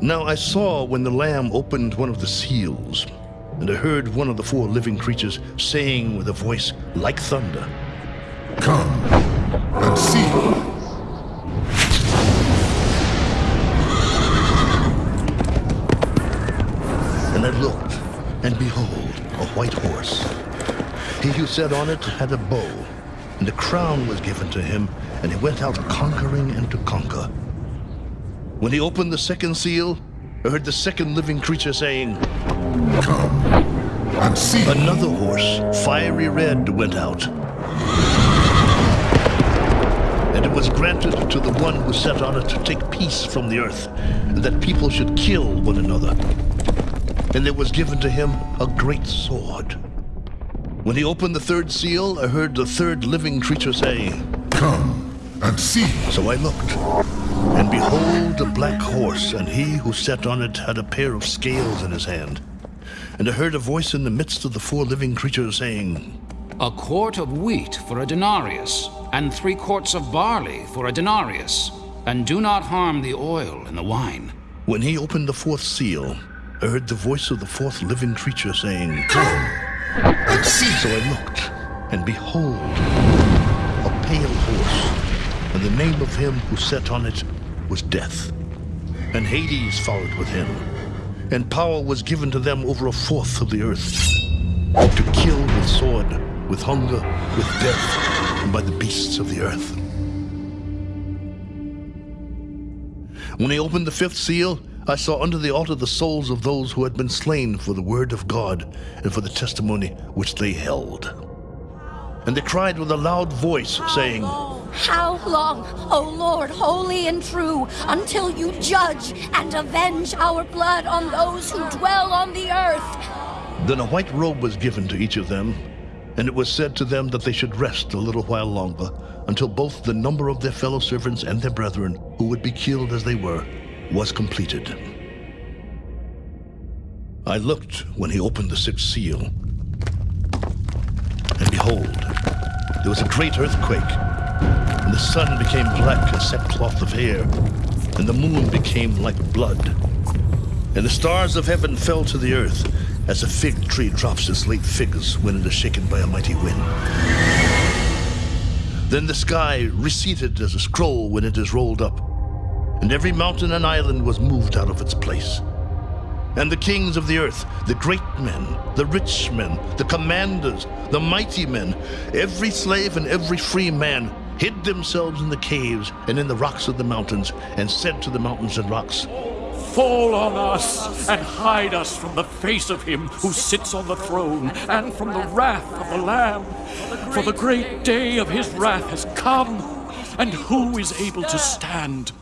Now I saw when the Lamb opened one of the seals, and I heard one of the four living creatures saying with a voice like thunder, Come and see. And I looked, and behold, a white horse. He who sat on it had a bow, and a crown was given to him, and he went out conquering and to conquer. When he opened the second seal, I heard the second living creature saying, Come and see. Another horse, fiery red, went out. And it was granted to the one who sat on it to take peace from the earth, and that people should kill one another. And there was given to him a great sword. When he opened the third seal, I heard the third living creature say, Come and see. So I looked, and behold, a black horse, and he who sat on it had a pair of scales in his hand. And I heard a voice in the midst of the four living creatures saying, A quart of wheat for a denarius, and three quarts of barley for a denarius. And do not harm the oil and the wine. When he opened the fourth seal, I heard the voice of the fourth living creature saying, Come and see. So I looked, and behold, a pale horse, and the name of him who sat on it was Death. And Hades followed with him, and power was given to them over a fourth of the earth, to kill with sword, with hunger, with death, and by the beasts of the earth. When he opened the fifth seal, I saw under the altar the souls of those who had been slain for the word of God and for the testimony which they held. And they cried with a loud voice, saying, How long, O Lord, holy and true, until you judge and avenge our blood on those who dwell on the earth? Then a white robe was given to each of them, and it was said to them that they should rest a little while longer, until both the number of their fellow servants and their brethren, who would be killed as they were, was completed. I looked when he opened the sixth seal, and behold, there was a great earthquake, and the sun became black as sackcloth of hair, and the moon became like blood, and the stars of heaven fell to the earth, as a fig tree drops its late figs when it is shaken by a mighty wind. Then the sky receded as a scroll when it is rolled up, and every mountain and island was moved out of its place. And the kings of the earth, the great men, the rich men, the commanders, the mighty men, every slave and every free man, hid themselves in the caves and in the rocks of the mountains, and said to the mountains and rocks, Fall on us and hide us from the face of him who sits on the throne and from the wrath of the Lamb. For the great day of his wrath has come, and who is able to stand?